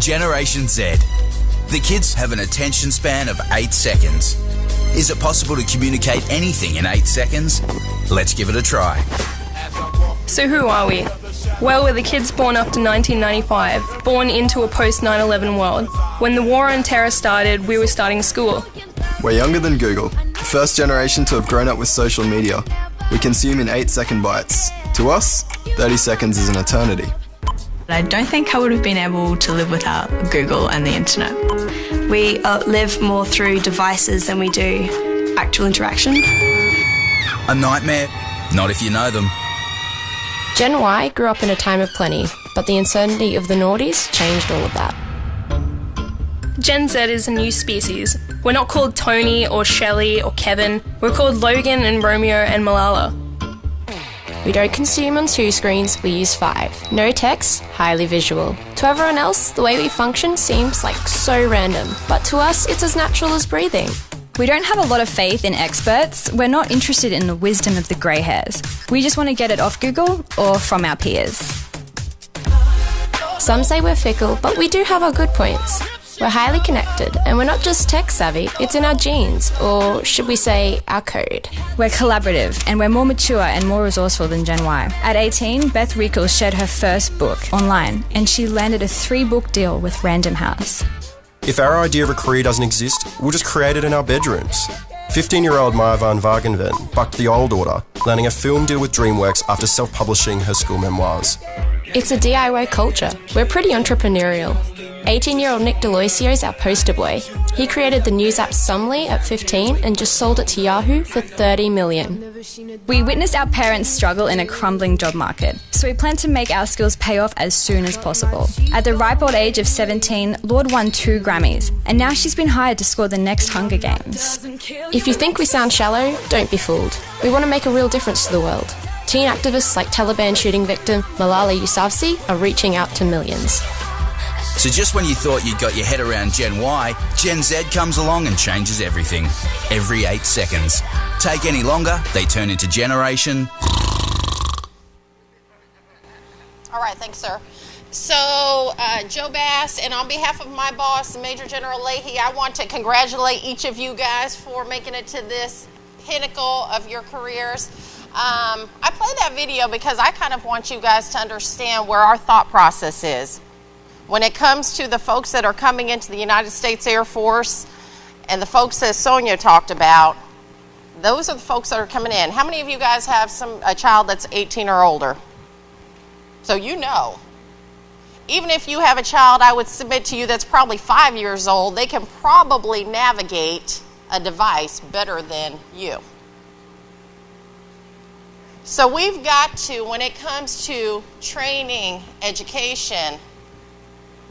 Generation Z. The kids have an attention span of 8 seconds. Is it possible to communicate anything in 8 seconds? Let's give it a try. So, who are we? Well, we're the kids born after 1995, born into a post 9 11 world. When the war on terror started, we were starting school. We're younger than Google, the first generation to have grown up with social media. We consume in 8 second bites. To us, 30 seconds is an eternity. I don't think I would have been able to live without Google and the internet. We uh, live more through devices than we do actual interaction. A nightmare? Not if you know them. Gen Y grew up in a time of plenty, but the uncertainty of the noughties changed all of that. Gen Z is a new species. We're not called Tony or Shelley or Kevin. We're called Logan and Romeo and Malala. We don't consume on two screens, we use five. No text, highly visual. To everyone else, the way we function seems like so random, but to us, it's as natural as breathing. We don't have a lot of faith in experts. We're not interested in the wisdom of the grey hairs. We just want to get it off Google or from our peers. Some say we're fickle, but we do have our good points. We're highly connected, and we're not just tech savvy, it's in our genes, or should we say, our code. We're collaborative, and we're more mature and more resourceful than Gen Y. At 18, Beth Reekles shared her first book online, and she landed a three book deal with Random House. If our idea of a career doesn't exist, we'll just create it in our bedrooms. 15 year old Maya Van Wagenen bucked the old order, landing a film deal with DreamWorks after self publishing her school memoirs. It's a DIY culture. We're pretty entrepreneurial. 18 year old Nick D'Aloisio is our poster boy. He created the news app Summly at 15 and just sold it to Yahoo for 30 million. We witnessed our parents struggle in a crumbling job market, so we plan to make our skills pay off as soon as possible. At the ripe old age of 17, Lorde won two Grammys, and now she's been hired to score the next Hunger Games. If you think we sound shallow, don't be fooled. We want to make a real difference to the world. Teen activists like Taliban shooting victim Malala Yousafzai are reaching out to millions. So just when you thought you'd got your head around Gen Y, Gen Z comes along and changes everything. Every eight seconds. Take any longer, they turn into Generation. All right, thanks, sir. So, uh, Joe Bass, and on behalf of my boss, Major General Leahy, I want to congratulate each of you guys for making it to this pinnacle of your careers. Um, I play that video because I kind of want you guys to understand where our thought process is. When it comes to the folks that are coming into the United States Air Force and the folks that Sonia talked about, those are the folks that are coming in. How many of you guys have some a child that's 18 or older? So you know. Even if you have a child, I would submit to you that's probably five years old, they can probably navigate a device better than you. So we've got to, when it comes to training, education,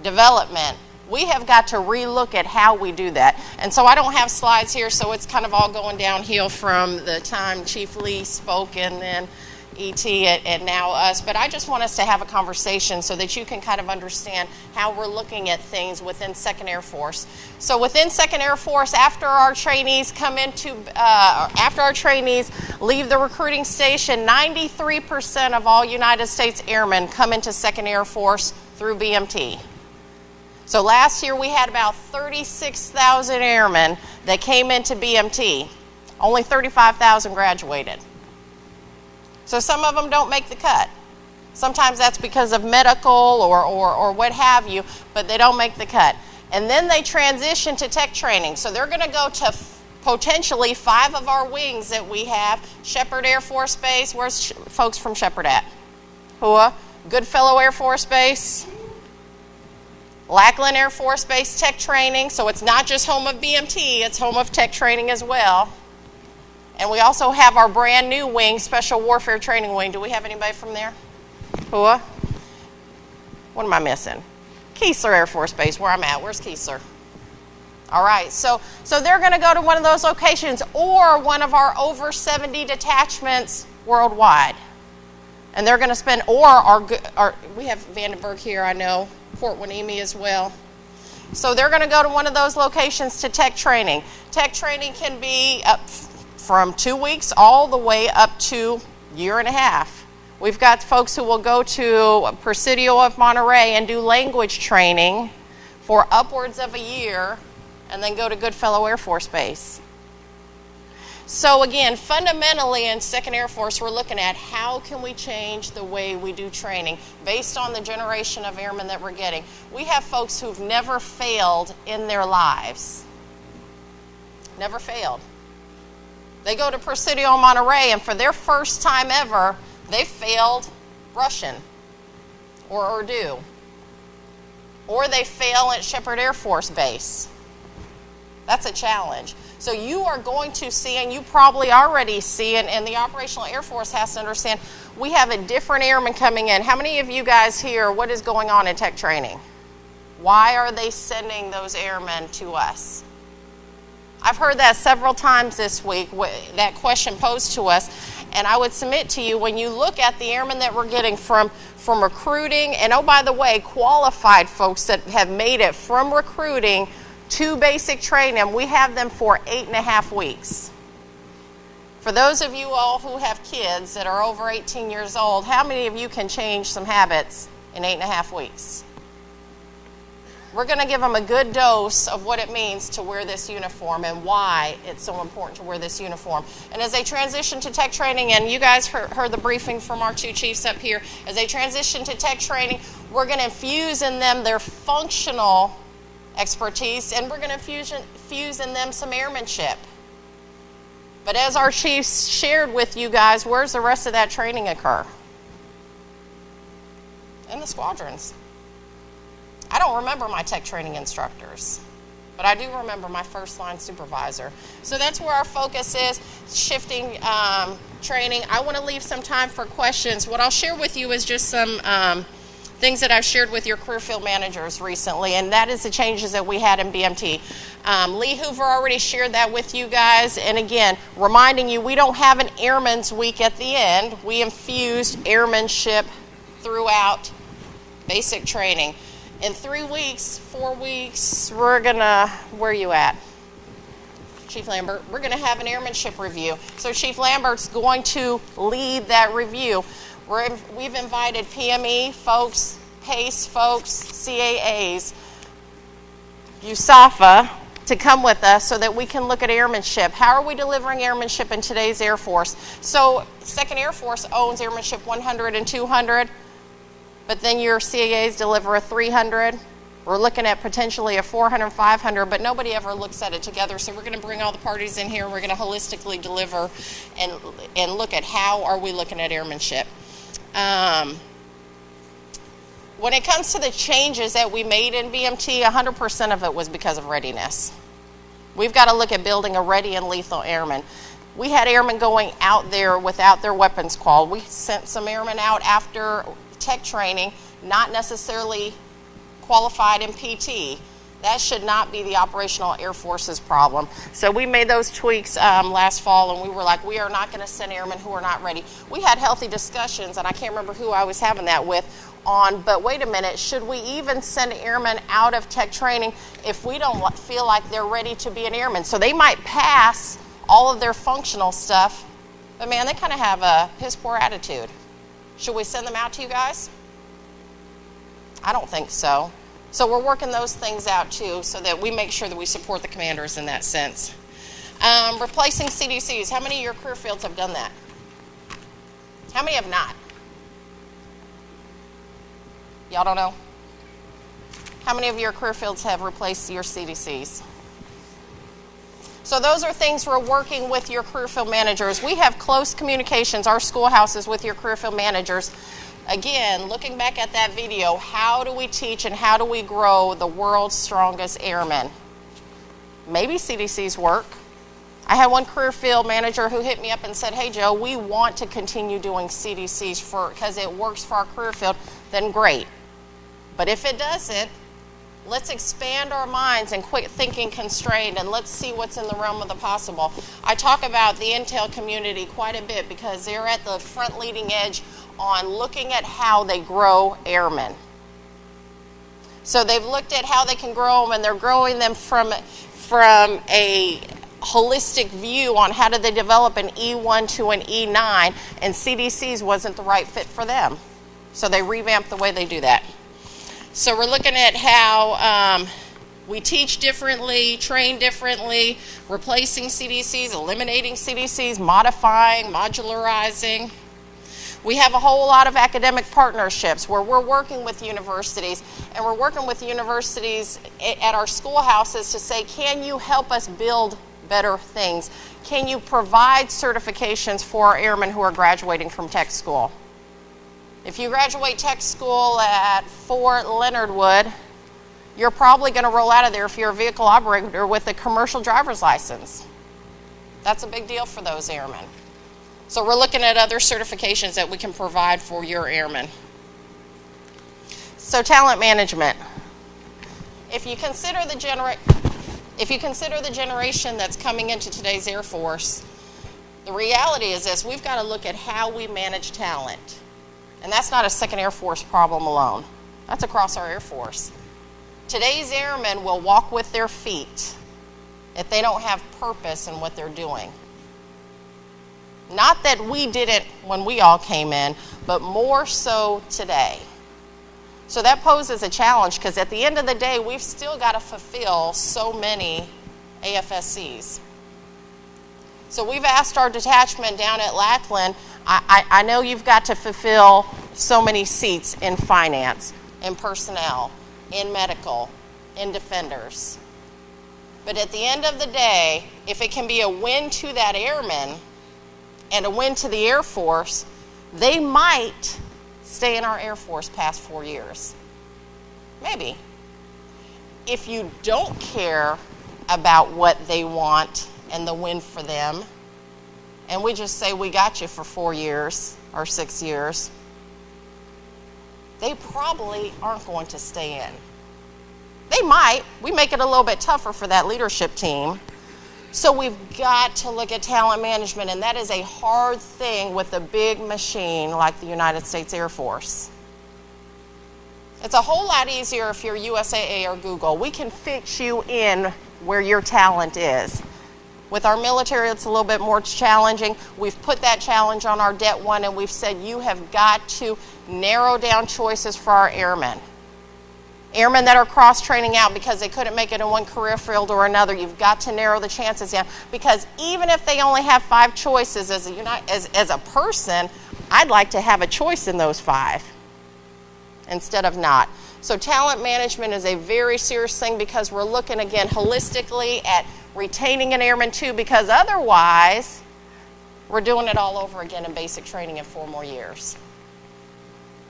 development, we have got to relook at how we do that. And so I don't have slides here, so it's kind of all going downhill from the time Chief Lee spoke and then ET and now us. But I just want us to have a conversation so that you can kind of understand how we're looking at things within Second Air Force. So within Second Air Force, after our trainees come into, uh, after our trainees leave the recruiting station, 93% of all United States airmen come into Second Air Force through BMT. So last year we had about 36,000 airmen that came into BMT. Only 35,000 graduated. So some of them don't make the cut. Sometimes that's because of medical or, or, or what have you, but they don't make the cut. And then they transition to tech training. So they're going to go to potentially five of our wings that we have. Sheppard Air Force Base. Where's sh- folks from Sheppard at? Hua. Goodfellow Air Force Base. Lackland Air Force Base Tech Training. So it's not just home of BMT, it's home of tech training as well. And we also have our brand new wing, Special Warfare Training Wing. Do we have anybody from there? Hua? Uh? What am I missing? Keesler Air Force Base, where I'm at. Where's Keesler? All right, so, so they're going to go to one of those locations or one of our over 70 detachments worldwide. And they're going to spend, or our, our we have Vandenberg here, I know, Port Hueneme as well. So they're going to go to one of those locations to tech training. Tech training can be up from two weeks all the way up to year and a half. We've got folks who will go to Presidio of Monterey and do language training for upwards of a year and then go to Goodfellow Air Force Base. So again, fundamentally in Second Air Force, we're looking at how can we change the way we do training based on the generation of airmen that we're getting. We have folks who've never failed in their lives. Never failed. They go to Presidio Monterey, and for their first time ever, they failed Russian or Urdu. Or they fail at Sheppard Air Force Base. That's a challenge. So you are going to see, and you probably already see, and, and the Operational Air Force has to understand, we have a different airman coming in. How many of you guys here, what is going on in tech training? Why are they sending those airmen to us? I've heard that several times this week, that question posed to us. And I would submit to you, when you look at the airmen that we're getting from, from recruiting, and oh, by the way, qualified folks that have made it from recruiting to basic training, we have them for eight and a half weeks. For those of you all who have kids that are over 18 years old, how many of you can change some habits in eight and a half weeks? We're going to give them a good dose of what it means to wear this uniform and why it's so important to wear this uniform. And as they transition to tech training, and you guys heard, heard the briefing from our two chiefs up here, as they transition to tech training, we're going to infuse in them their functional expertise, and we're going to fuse in them some airmanship. But as our chiefs shared with you guys, where's the rest of that training occur? In the squadrons. I don't remember my tech training instructors, but I do remember my first line supervisor. So that's where our focus is shifting um, training. I want to leave some time for questions. What I'll share with you is just some. Um, things that I've shared with your career field managers recently, and that is the changes that we had in BMT. Um, Lee Hoover already shared that with you guys, and again, reminding you we don't have an Airman's Week at the end. We infused airmanship throughout basic training. In three weeks, four weeks, we're gonna, where are you at? Chief Lambert, we're to have an airmanship review. So Chief Lambert's going to lead that review. We're, we've invited PME folks, PACE folks, CAAs, USAFA to come with us so that we can look at airmanship. How are we delivering airmanship in today's Air Force? So, Second Air Force owns airmanship 100 and 200, but then your CAAs deliver a 300. We're looking at potentially a 400, 500, but nobody ever looks at it together. So we're going to bring all the parties in here. We're going to holistically deliver and and look at how are we looking at airmanship. Um, when it comes to the changes that we made in BMT, 100% of it was because of readiness. We've got to look at building a ready and lethal airman. We had airmen going out there without their weapons qual. We sent some airmen out after tech training, not necessarily qualified in PT. That should not be the operational Air Force's problem. So we made those tweaks um, last fall, and we were like, we are not going to send airmen who are not ready. We had healthy discussions, and I can't remember who I was having that with, on, but wait a minute, should we even send airmen out of tech training if we don't feel like they're ready to be an airman? So they might pass all of their functional stuff, but man, they kind of have a piss poor attitude. Should we send them out to you guys? I don't think so. So we're working those things out too so that we make sure that we support the commanders in that sense. Um, replacing CDCs. How many of your career fields have done that? How many have not? Y'all don't know? How many of your career fields have replaced your CDCs? So those are things we're working with your career field managers. We have close communications, our schoolhouses, with your career field managers Again, looking back at that video, how do we teach and how do we grow the world's strongest airmen? Maybe CDCs work. I had one career field manager who hit me up and said, "Hey Joe, we want to continue doing CDCs for because it works for our career field." Then great. But if it doesn't, let's expand our minds and quit thinking constrained and let's see what's in the realm of the possible. I talk about the intel community quite a bit because they're at the front leading edge on looking at how they grow airmen. So they've looked at how they can grow them, and they're growing them from, from a holistic view on how do they develop an E1 to an E9, and CDCs wasn't the right fit for them. So they revamped the way they do that. So we're looking at how um, We teach differently, train differently, replacing CDCs, eliminating CDCs, modifying, modularizing. We have a whole lot of academic partnerships where we're working with universities and we're working with universities at our schoolhouses to say, can you help us build better things? Can you provide certifications for our airmen who are graduating from tech school? If you graduate tech school at Fort Leonard Wood, you're probably going to roll out of there if you're a vehicle operator with a commercial driver's license. That's a big deal for those airmen. So we're looking at other certifications that we can provide for your airmen. So talent management. If you consider the genera- if you consider the generation that's coming into today's Air Force, the reality is this, we've got to look at how we manage talent. And that's not a second Air Force problem alone. That's across our Air Force. Today's airmen will walk with their feet if they don't have purpose in what they're doing. Not that we didn't when we all came in, but more so today. So that poses a challenge because at the end of the day, we've still got to fulfill so many AFSCs. So we've asked our detachment down at Lackland, I, I, know you've got to fulfill so many seats in finance, in personnel, in medical, in defenders. But at the end of the day, if it can be a win to that airman, and a win to the Air Force, they might stay in our Air Force past four years. Maybe. If you don't care about what they want and the win for them, and we just say we got you for four years or six years, they probably aren't going to stay in. They might. We make it a little bit tougher for that leadership team so we've got to look at talent management, and that is a hard thing with a big machine like the United States Air Force. It's a whole lot easier if you're USAA or Google. We can fix you in where your talent is. With our military, it's a little bit more challenging. We've put that challenge on our Det 1, and we've said you have got to narrow down choices for our airmen airmen that are cross training out because they couldn't make it in one career field or another. You've got to narrow the chances down because even if they only have five choices as a, as, as a person, I'd like to have a choice in those five instead of not. So, talent management is a very serious thing because we're looking again holistically at retaining an airman too, because otherwise, we're doing it all over again in basic training in four more years.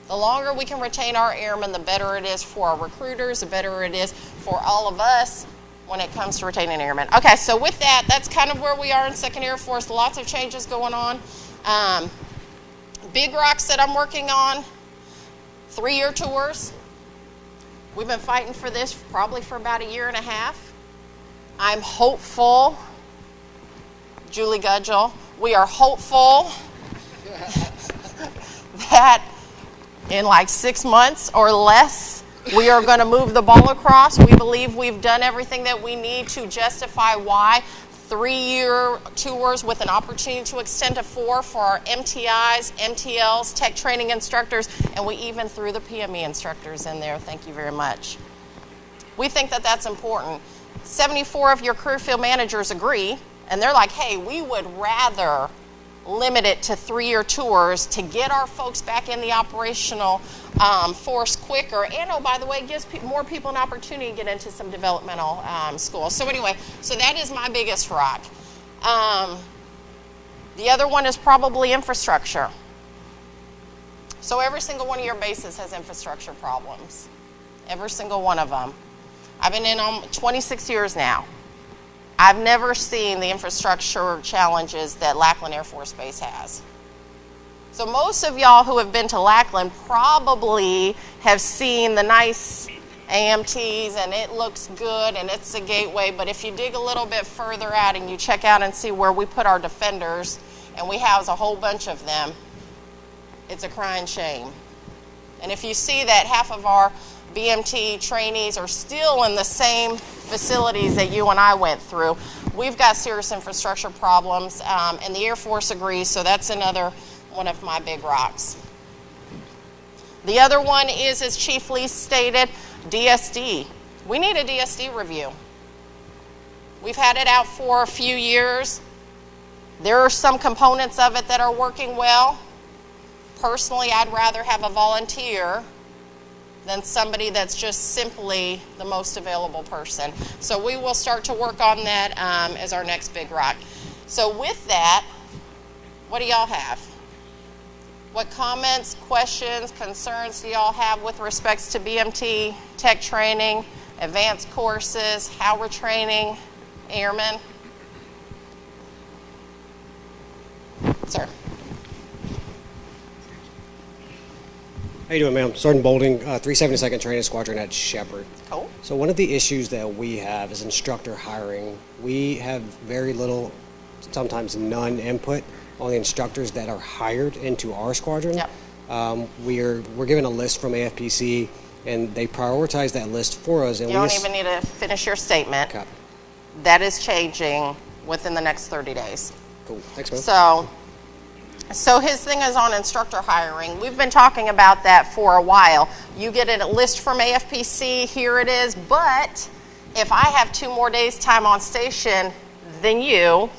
The longer we can retain our airmen, the better it is for our recruiters, the better it is for all of us when it comes to retaining airmen. Okay, so with that, that's kind of where we are in Second Air Force. Lots of changes going on. Um, big rocks that I'm working on, three year tours. We've been fighting for this probably for about a year and a half. I'm hopeful, Julie Gudgel, we are hopeful that in like six months or less. We are going to move the ball across. We believe we've done everything that we need to justify why three year tours with an opportunity to extend to four for our MTIs, MTLs, tech training instructors, and we even threw the PME instructors in there. Thank you very much. We think that that's important. 74 of your career field managers agree, and they're like, hey, we would rather limit it to three-year tours to get our folks back in the operational um, force quicker. And oh, by the way, gives pe- more people an opportunity to get into some developmental um, schools. So anyway, so that is my biggest rock. Um, the other one is probably infrastructure. So every single one of your bases has infrastructure problems. Every single one of them. I've been in them 26 years now. I've never seen the infrastructure challenges that Lackland Air Force Base has. So most of y'all who have been to Lackland probably have seen the nice AMTs and it looks good and it's a gateway, but if you dig a little bit further out and you check out and see where we put our defenders, and we house a whole bunch of them, it's a crying shame. And if you see that half of our BMT trainees are still in the same facilities that you and I went through. We've got serious infrastructure problems, um, and the Air Force agrees, so that's another one of my big rocks. The other one is, as Chief Lee stated, DSD. We need a DSD review. We've had it out for a few years. There are some components of it that are working well. Personally, I'd rather have a volunteer than somebody that's just simply the most available person. So we will start to work on that um, as our next big rock. So with that, what do y'all have? What comments, questions, concerns do y'all have with respects to BMT, tech training, advanced courses, how we're training airmen? Sir. How you doing, ma'am? Sergeant Bolding, uh, 372nd Training Squadron at Sheppard. Cool. So one of the issues that we have is instructor hiring. We have very little, sometimes none input on the instructors that are hired into our squadron. Yep. Um, we're we're given a list from AFPC, and they prioritize that list for us. And You we don't even need to finish your statement. That is changing within the next 30 days. Cool. Thanks, ma'am. So, so his thing is on instructor hiring. We've been talking about that for a while. You get a list from AFPC, here it is, but if I have two more days time on station than you,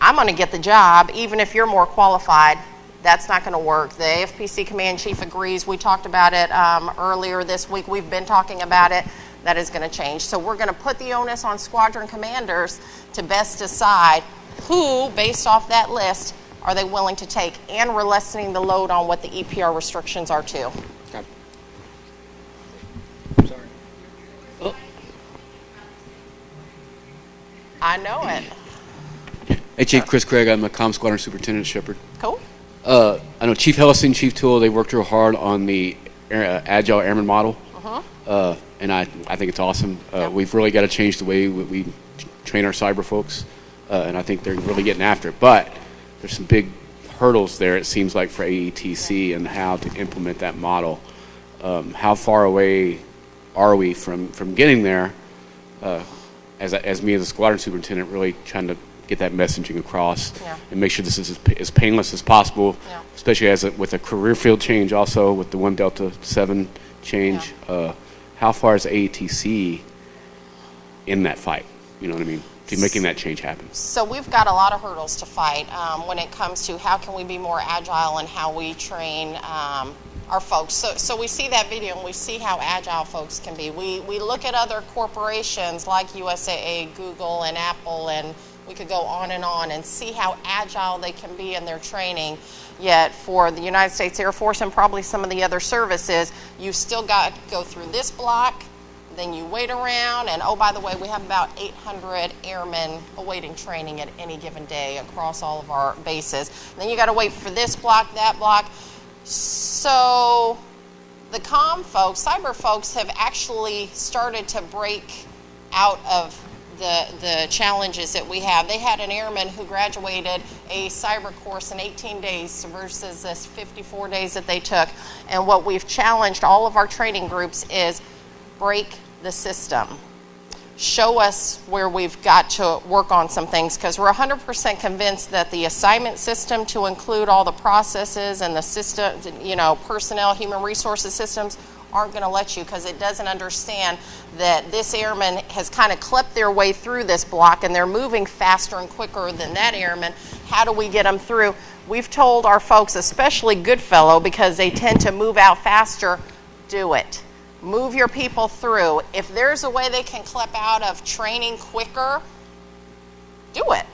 I'm going to get the job even if you're more qualified. That's not going to work. The AFPC command chief agrees. We talked about it um, earlier this week. We've been talking about it. That is going to change. So we're going to put the onus on squadron commanders to best decide who, based off that list, are they willing to take, and we're lessening the load on what the EPR restrictions are too. Okay. I know it. Hey, Chief Chris Craig. I'm a comm squadron superintendent at Sheppard. Cool. Uh, I know Chief Hellison, Chief Tool, they worked real hard on the uh, Agile Airman model, Uh-huh. uh, and I, I think it's awesome. Uh, We've really got to change the way we, we train our cyber folks, uh, and I think they're really getting after it. But there's some big hurdles there, it seems like, for AETC and how to implement that model. Um, how far away are we from, from getting there? Uh, as, as me as a squadron superintendent, really trying to get that messaging across Yeah. and make sure this is as, as painless as possible, Yeah. especially as a, with a career field change, also with the one Delta Seven change. Uh, how far is AETC in that fight? You know what I mean? To making that change happen. So we've got a lot of hurdles to fight um, when it comes to how can we be more agile and how we train um, our folks. So, so we see that video and we see how agile folks can be. We, we look at other corporations like USAA, Google, and Apple, and we could go on and on and see how agile they can be in their training. Yet for the United States Air Force and probably some of the other services, you still got to go through this block, then you wait around, and oh, by the way, we have about 800 airmen awaiting training at any given day across all of our bases. then you got to wait for this block, that block. So the com folks, cyber folks, have actually started to break out of the, the challenges that we have. They had an airman who graduated a cyber course in 18 days versus this 54 days that they took. And what we've challenged all of our training groups is break the system. Show us where we've got to work on some things because we're 100% convinced that the assignment system to include all the processes and the system, you know, personnel, human resources systems aren't going to let you because it doesn't understand that this airman has kind of clipped their way through this block and they're moving faster and quicker than that airman. How do we get them through? We've told our folks, especially Goodfellow, because they tend to move out faster, do it. Move your people through. If there's a way they can clip out of training quicker, do it.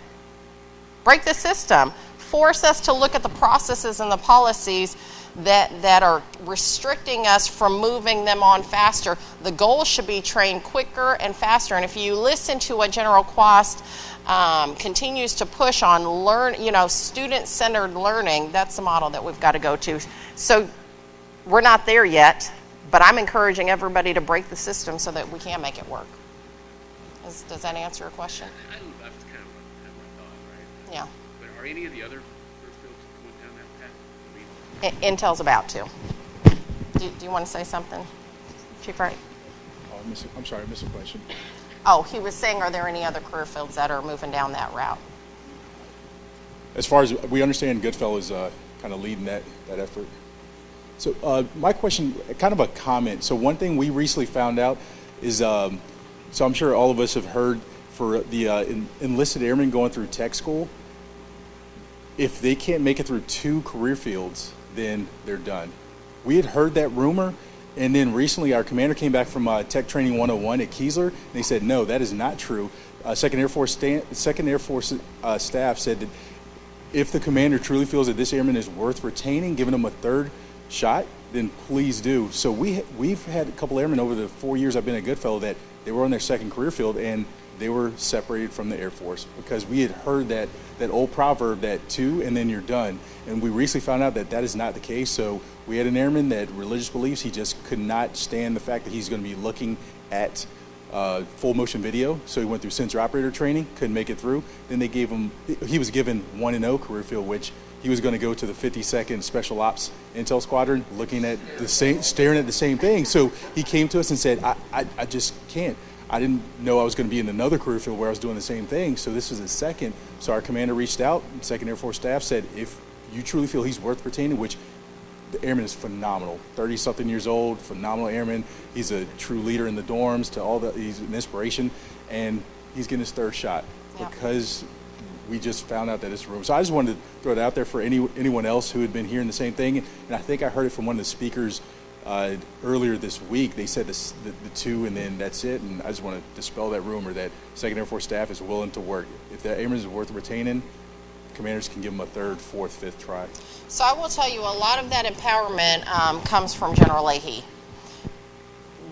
Break the system. Force us to look at the processes and the policies that, that are restricting us from moving them on faster. The goal should be train quicker and faster. And if you listen to what General Kwast um, continues to push on learn, you know, student-centered learning, that's the model that we've got to go to. So we're not there yet, but I'm encouraging everybody to break the system so that we can make it work. Is, does that answer your question? That's kind kind of my thought, right? Yeah. But are any of the other first fields going down that path? I mean, Intel's about to. Do, do you want to say something, Chief Wright? Oh, I missed a- I'm sorry, I missed a question. Oh, he was saying, are there any other career fields that are moving down that route? As far as we understand, Goodfellow is uh, kind of leading that, that effort. So uh, my question, kind of a comment. So one thing we recently found out is um, So I'm sure all of us have heard for the uh, en- enlisted airmen going through tech school, if they can't make it through two career fields, then they're done. We had heard that rumor, and then recently our commander came back from uh, Tech Training 101 at Keesler, and they said, no, that is not true. Uh, Second Air Force, Second Air Force uh, staff said that if the commander truly feels that this airman is worth retaining, giving him a third shot, then please do. So we we've had a couple airmen over the four years I've been at Goodfellow that they were on their second career field and they were separated from the Air Force because we had heard that that old proverb that two and then you're done. And we recently found out that that is not the case. So we had an airman that religious beliefs he just could not stand the fact that he's going to be looking at uh, full motion video. So he went through sensor operator training, couldn't make it through. Then they gave him, he was given 1N0 career field, which he was going to go to the 52nd Special Ops Intel Squadron looking at the same, staring at the same thing. So he came to us and said, I, I, I just can't. I didn't know I was going to be in another career field where I was doing the same thing. So this is his second. So our commander reached out, Second Air Force staff said, if you truly feel he's worth retaining, which the airman is phenomenal. 30 something years old, phenomenal airman. He's a true leader in the dorms to all the, he's an inspiration. And he's getting his third shot because we just found out that it's room. So I just wanted to throw it out there for any, anyone else who had been hearing the same thing. And I think I heard it from one of the speakers uh, earlier this week. They said this, the, the two and then that's it. And I just want to dispel that rumor that Second Air Force staff is willing to work. If that airman is worth retaining, commanders can give them a third, fourth, fifth try. So I will tell you, a lot of that empowerment um, comes from General Leahy.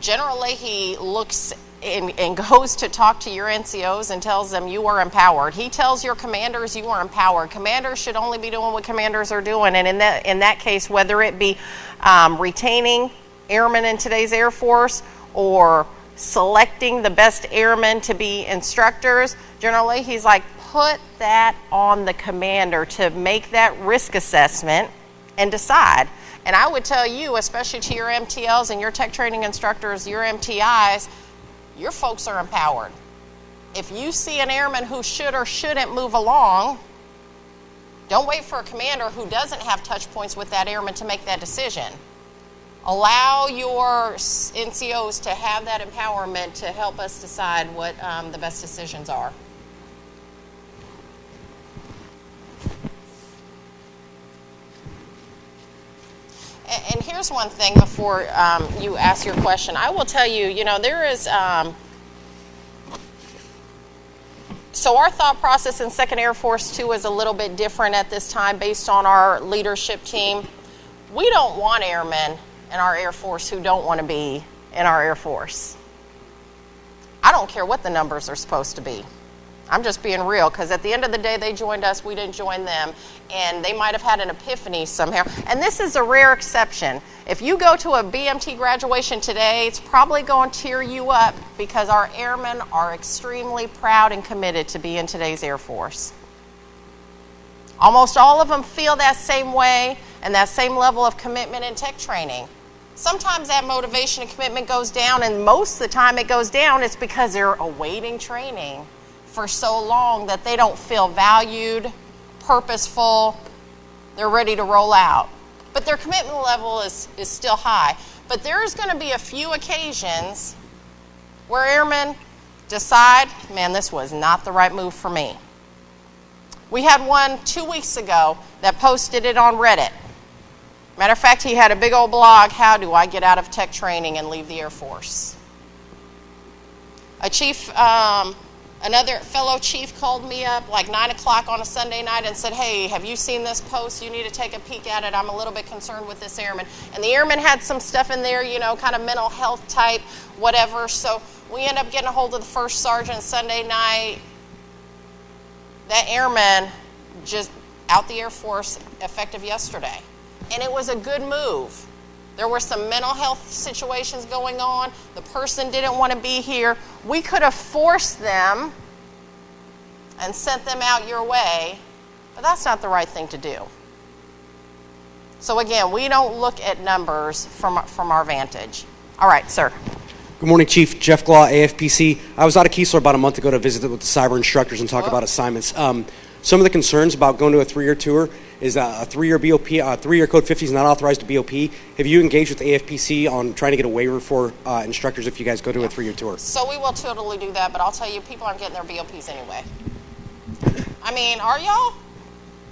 General Leahy looks and, and goes to talk to your NCOs and tells them you are empowered. He tells your commanders you are empowered. Commanders should only be doing what commanders are doing, and in that in that case, whether it be um, retaining airmen in today's Air Force or selecting the best airmen to be instructors, generally he's like, put that on the commander to make that risk assessment and decide. And I would tell you, especially to your MTLs and your tech training instructors, your MTIs, your folks are empowered. If you see an airman who should or shouldn't move along, don't wait for a commander who doesn't have touch points with that airman to make that decision. Allow your NCOs to have that empowerment to help us decide what um, the best decisions are. And here's one thing before um, you ask your question. I will tell you, you know, there is. Um, so our thought process in Second Air Force too is a little bit different at this time, based on our leadership team. We don't want airmen in our Air Force who don't want to be in our Air Force. I don't care what the numbers are supposed to be. I'm just being real because at the end of the day, they joined us, we didn't join them, and they might have had an epiphany somehow. And this is a rare exception. If you go to a BMT graduation today, it's probably going to tear you up because our airmen are extremely proud and committed to be in today's Air Force. Almost all of them feel that same way and that same level of commitment in tech training. Sometimes that motivation and commitment goes down, and most of the time it goes down, it's because they're awaiting training for so long that they don't feel valued, purposeful, they're ready to roll out. But their commitment level is, is still high. But there's going to be a few occasions where airmen decide, man, this was not the right move for me. We had one two weeks ago that posted it on Reddit. Matter of fact, he had a big old blog How do I get out of tech training and leave the Air Force? A chief, um, another fellow chief called me up like 9 o'clock on a Sunday night and said, Hey, have you seen this post? You need to take a peek at it. I'm a little bit concerned with this airman. And the airman had some stuff in there, you know, kind of mental health type, whatever. So we end up getting a hold of the first sergeant Sunday night. That airman just out the Air Force effective yesterday. And it was a good move. There were some mental health situations going on. The person didn't want to be here. We could have forced them and sent them out your way, but that's not the right thing to do. So, again, we don't look at numbers from, from our vantage. All right, sir. Good morning, Chief. Jeff Glaw, AFPC. I was out of Keesler about a month ago to visit with the cyber instructors and talk about assignments. Um, some of the concerns about going to a three-year tour is a three-year BOP, uh, three-year Code 50 is not authorized to BOP. Have you engaged with AFPC on trying to get a waiver for uh, instructors if you guys go to a three-year tour? So we will totally do that, but I'll tell you, people aren't getting their BOPs anyway. I mean, are y'all?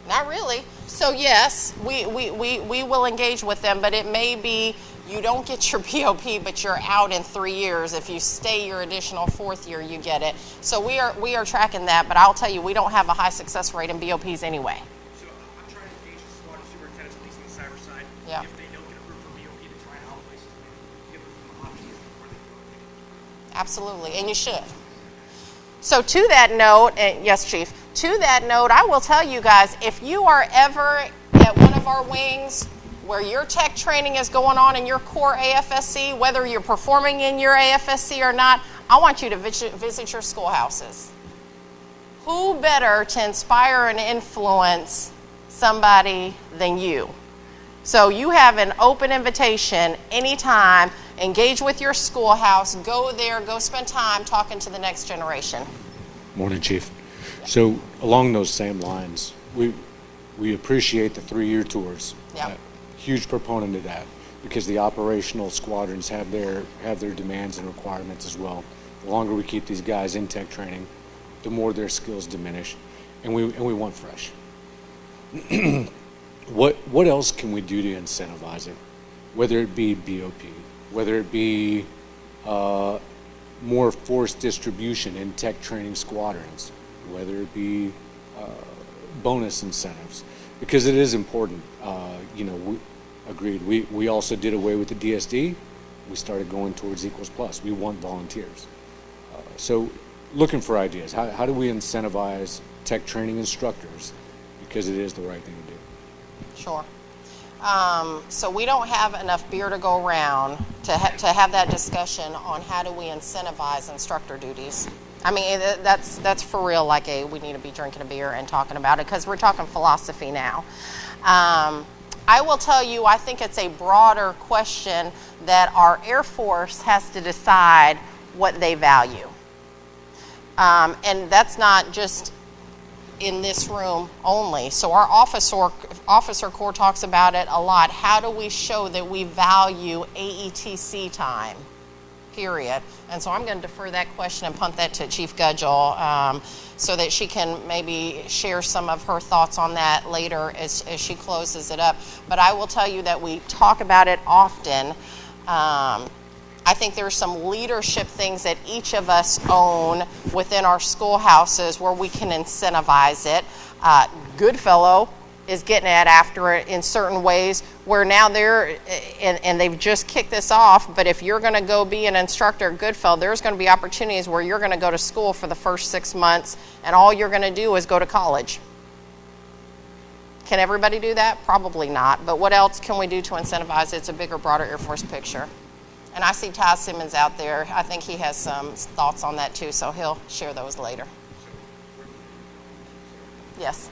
Not really. So yes, we, we, we, we will engage with them, but it may be you don't get your BOP, but you're out in three years. If you stay your additional fourth year, you get it. So we are we are tracking that, but I'll tell you, we don't have a high success rate in BOPs anyway. So I'm trying to engage the SWAT and superintendents, at least on the cyber side. Yeah. If they don't get approved for BOP, to try out places to give them some options before they go. Absolutely, and you should. So to that note, yes, Chief, to that note, I will tell you guys, if you are ever at one of our wings where your tech training is going on in your core AFSC, whether you're performing in your AFSC or not, I want you to visit your schoolhouses. Who better to inspire and influence somebody than you? So you have an open invitation anytime. Engage with your schoolhouse. Go there. Go spend time talking to the next generation. Morning, Chief. So along those same lines, we we appreciate the three-year tours. Yeah. Uh, huge proponent of that because the operational squadrons have their have their demands and requirements as well. The longer we keep these guys in tech training, the more their skills diminish, and we and we want fresh. what what else can we do to incentivize it? Whether it be BOP, whether it be uh, more force distribution in tech training squadrons, whether it be uh, bonus incentives, because it is important. Uh, you know, we, agreed. We we also did away with the DSD. We started going towards equals plus. We want volunteers. Uh, so, looking for ideas. How how do we incentivize tech training instructors? Because it is the right thing to do. Sure. Um, so we don't have enough beer to go around to, ha- to have that discussion on how do we incentivize instructor duties. I mean, that's that's for real. Like a, we need to be drinking a beer and talking about it because we're talking philosophy now. Um, I will tell you, I think it's a broader question that our Air Force has to decide what they value, um, and that's not just in this room only. So our officer officer corps talks about it a lot. How do we show that we value AETC time? Period. And so I'm going to defer that question and punt that to Chief Gudgel um, so that she can maybe share some of her thoughts on that later as, as she closes it up. But I will tell you that we talk about it often. Um, I think there are some leadership things that each of us own within our schoolhouses where we can incentivize it. Uh, Goodfellow is getting at after it in certain ways where now they're and, and they've just kicked this off but if you're going to go be an instructor at goodfellow there's going to be opportunities where you're going to go to school for the first six months and all you're going to do is go to college can everybody do that probably not but what else can we do to incentivize it? it's a bigger broader air force picture and I see Ty Simmons out there. I think he has some thoughts on that too, so he'll share those later. Yes.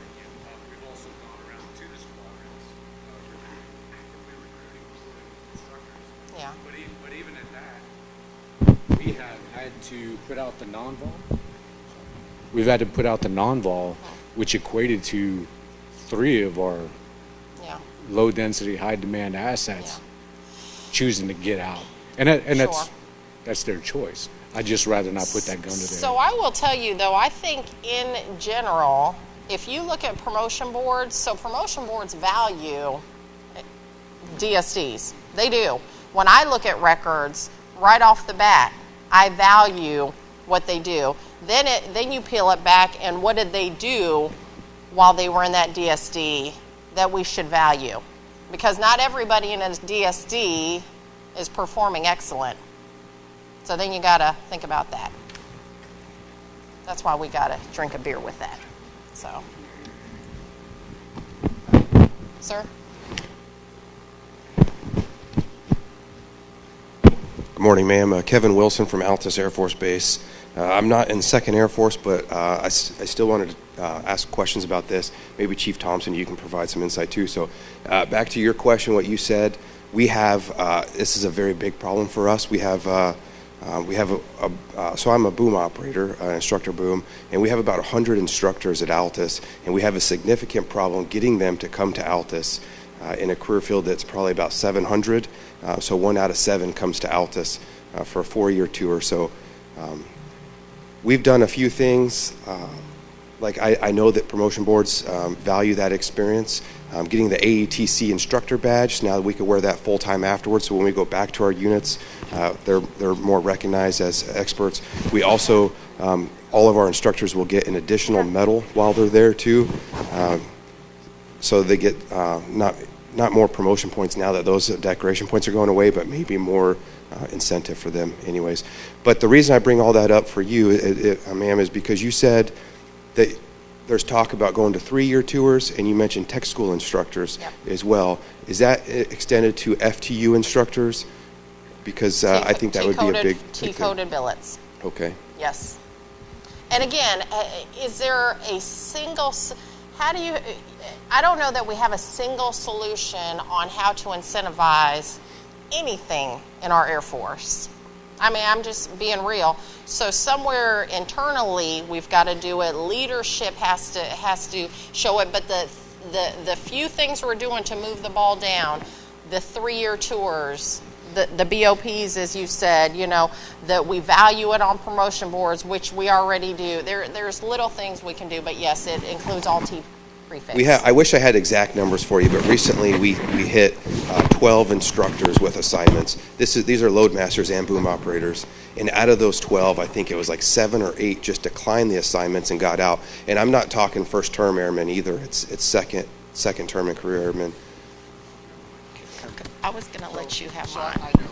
Yeah. But even, but even at that, we have had to put out the non-vol. We've had to put out the non-vol, which equated to three of our Yeah. low-density, high-demand assets choosing to get out, and that, and that's Sure. that's their choice. I'd just rather not put that gun to their So I will tell you though, I think in general, if you look at promotion boards, so promotion boards value DSDs. They do. When I look at records, right off the bat, I value what they do. Then it then you peel it back and what did they do while they were in that DSD that we should value? Because not everybody in a DSD is performing excellent. So then you got to think about that. That's why we got to drink a beer with that. So, sir? Good morning, ma'am. Uh, Kevin Wilson from Altus Air Force Base. Uh, I'm not in Second Air Force, but uh, I, still wanted to uh, ask questions about this. Maybe Chief Thompson, you can provide some insight too. So, uh, back to your question, what you said, we have uh, this is a very big problem for us. We have we have a, a so I'm a boom operator, an instructor boom, and we have about 100 instructors at Altus, and we have a significant problem getting them to come to Altus uh, in a career field that's probably about 700. Uh, so one out of seven comes to Altus uh, for a four-year tour. So um, we've done a few things. Uh, like I, I, know that promotion boards um, value that experience. Um, getting the AETC instructor badge, now that we can wear that full time afterwards. So when we go back to our units, uh, they're, they're more recognized as experts. We also, um, all of our instructors will get an additional medal while they're there too. Uh, so they get uh, not, not more promotion points now that those decoration points are going away, but maybe more uh, incentive for them anyways. But the reason I bring all that up for you, it, it, ma'am, is because you said that there's talk about going to three-year tours, and you mentioned tech school instructors yep. as well. Is that extended to FTU instructors? Because uh, I think that would be a big T-coded billets. Okay. Yes. And again, uh, is there a single? How do you? I don't know that we have a single solution on how to incentivize anything in our Air Force. I mean, I'm just being real. So somewhere internally, we've got to do it. Leadership has to has to show it. But the the the few things we're doing to move the ball down, the three-year tours, the, the BOPs, as you said, you know, that we value it on promotion boards, which we already do. There, there's little things we can do, but yes, it includes all T prefix. We have. I wish I had exact numbers for you, but recently we, we hit uh, 12 instructors with assignments. This is these are loadmasters and boom operators, and out of those 12, I think it was like seven or eight just declined the assignments and got out. And I'm not talking first term airmen either. It's it's second second term and career airmen. I was going to let you have mine. I know.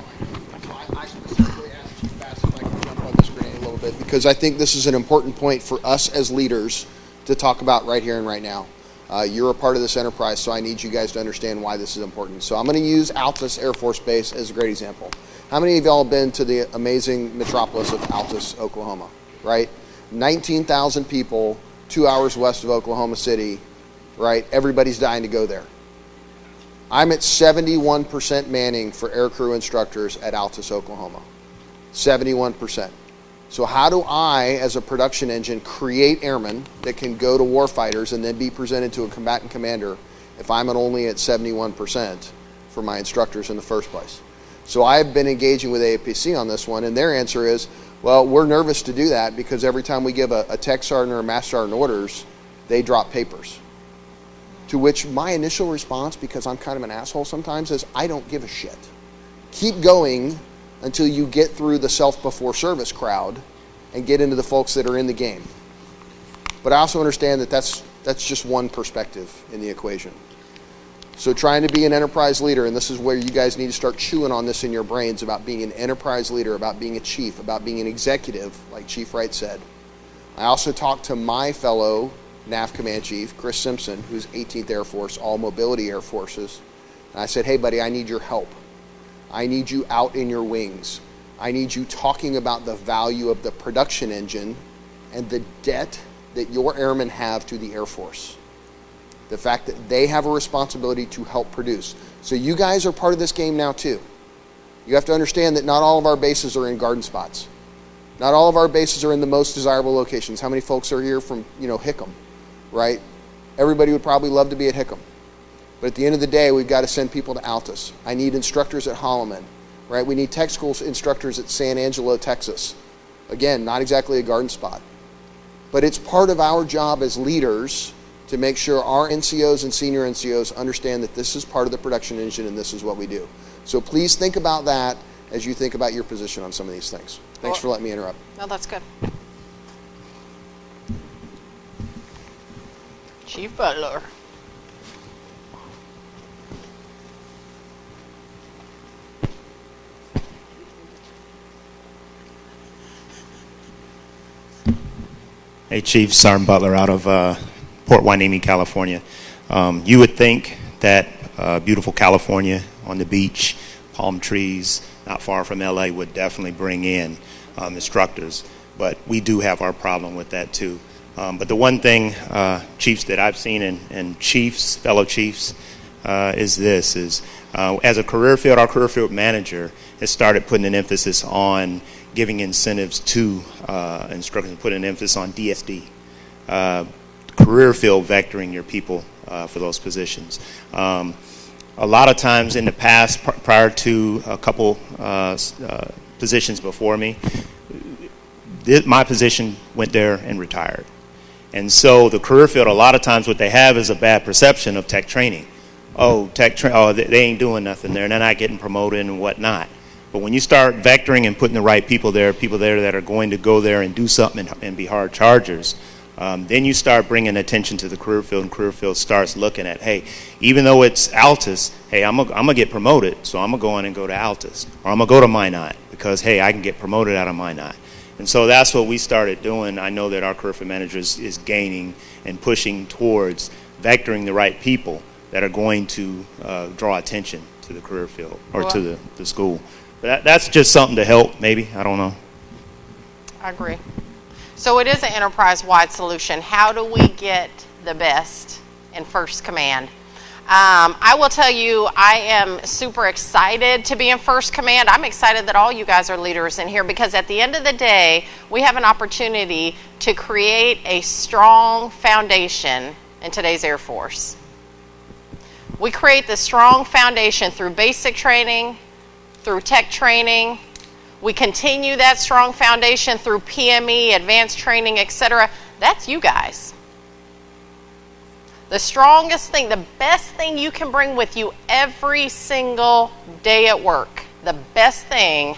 I specifically asked you fast if I can jump on the screen a little bit because I think this is an important point for us as leaders to talk about right here and right now. Uh, you're a part of this enterprise, so I need you guys to understand why this is important. So I'm going to use Altus Air Force Base as a great example. How many of y'all been to the amazing metropolis of Altus, Oklahoma? Right? 19,000 people, two hours west of Oklahoma City, right? Everybody's dying to go there. I'm at 71% manning for aircrew instructors at Altus, Oklahoma. 71%. So, how do I, as a production engine, create airmen that can go to warfighters and then be presented to a combatant commander if I'm only at 71% for my instructors in the first place? So, I've been engaging with AFPC on this one, and their answer is well, we're nervous to do that because every time we give a, a tech sergeant or a master sergeant orders, they drop papers. To which my initial response, because I'm kind of an asshole sometimes, is I don't give a shit. Keep going until you get through the self before service crowd and get into the folks that are in the game. But I also understand that that's, that's just one perspective in the equation. So, trying to be an enterprise leader, and this is where you guys need to start chewing on this in your brains about being an enterprise leader, about being a chief, about being an executive, like Chief Wright said. I also talked to my fellow NAF Command Chief, Chris Simpson, who's 18th Air Force, all mobility air forces. And I said, hey, buddy, I need your help. I need you out in your wings. I need you talking about the value of the production engine and the debt that your airmen have to the Air Force. The fact that they have a responsibility to help produce. So you guys are part of this game now too. You have to understand that not all of our bases are in garden spots. Not all of our bases are in the most desirable locations. How many folks are here from, you know, Hickam, right? Everybody would probably love to be at Hickam. But at the end of the day, we've got to send people to Altus. I need instructors at Holloman, right? We need tech school instructors at San Angelo, Texas. Again, not exactly a garden spot. But it's part of our job as leaders to make sure our NCOs and senior NCOs understand that this is part of the production engine and this is what we do. So please think about that as you think about your position on some of these things. Thanks for letting me interrupt. No, that's good. Chief Butler. Hey, Chief Sergeant Butler out of uh, Port Hueneme, California. Um, you would think that uh, beautiful California on the beach, palm trees, not far from LA, would definitely bring in um, instructors. But we do have our problem with that too. Um, but the one thing, uh, chiefs, that I've seen in, in chiefs, fellow chiefs, uh, is this: is uh, as a career field, our career field manager has started putting an emphasis on giving incentives to uh, instructors and putting an emphasis on DSD, uh, career field vectoring your people uh, for those positions. Um, a lot of times in the past, pr- prior to a couple uh, uh, positions before me, my position went there and retired. And so the career field, a lot of times what they have is a bad perception of tech training. Oh, tech tra- oh, they, they ain't doing nothing there, and they're not getting promoted and whatnot. But when you start vectoring and putting the right people there, people there that are going to go there and do something and, and be hard chargers, um, then you start bringing attention to the career field, and career field starts looking at, hey, even though it's Altus, hey, I'm gonna get promoted, so I'm gonna go in and go to Altus, or I'm gonna go to Minot because hey, I can get promoted out of Minot. And so that's what we started doing. I know that our career field manager is, is gaining and pushing towards vectoring the right people that are going to uh, draw attention to the career field or to the, the school. That, that's just something to help, maybe. I don't know. I agree. So it is an enterprise-wide solution. How do we get the best in First Command? Um, I will tell you, I am super excited to be in First Command. I'm excited that all you guys are leaders in here because at the end of the day, we have an opportunity to create a strong foundation in today's Air Force. We create the strong foundation through basic training, through tech training. We continue that strong foundation through PME, advanced training, etc. That's you guys. The strongest thing, the best thing you can bring with you every single day at work, the best thing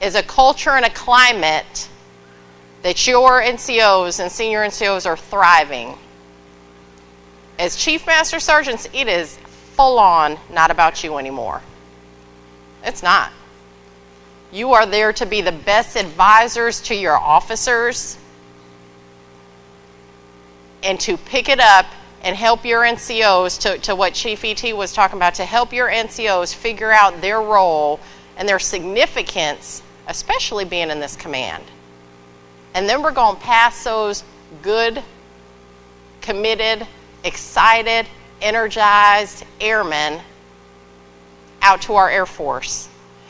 is a culture and a climate that your NCOs and senior NCOs are thriving. As Chief Master Sergeants, it is full on not about you anymore. It's not. You are there to be the best advisors to your officers and to pick it up and help your NCOs, to, to what Chief ET was talking about, to help your NCOs figure out their role and their significance, especially being in this command. And then we're going to pass those good, committed, excited, energized airmen out to our Air Force.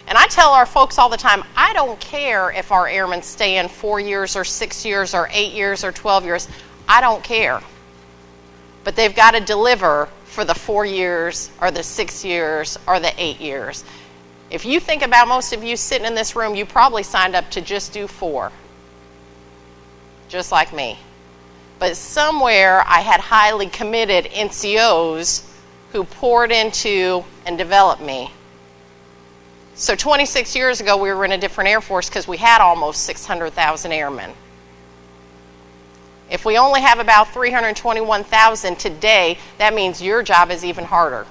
And I tell our folks all the time I don't care if our airmen stay in four years or six years or eight years or 12 years. I don't care. But they've got to deliver for the four years or the six years or the eight years. If you think about most of you sitting in this room, you probably signed up to just do four, just like me. But somewhere I had highly committed NCOs who poured into and develop me. So 26 years ago, we were in a different Air Force because we had almost 600,000 airmen. If we only have about 321,000 today, that means your job is even harder.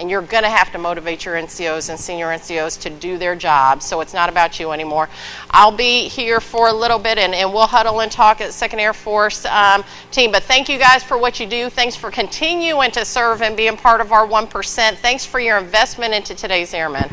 And you're going to have to motivate your NCOs and senior NCOs to do their job, so it's not about you anymore. I'll be here for a little bit and, and we'll huddle and talk at 2nd Air Force um, team. But thank you guys for what you do. Thanks for continuing to serve and being part of our 1%. Thanks for your investment into today's airmen.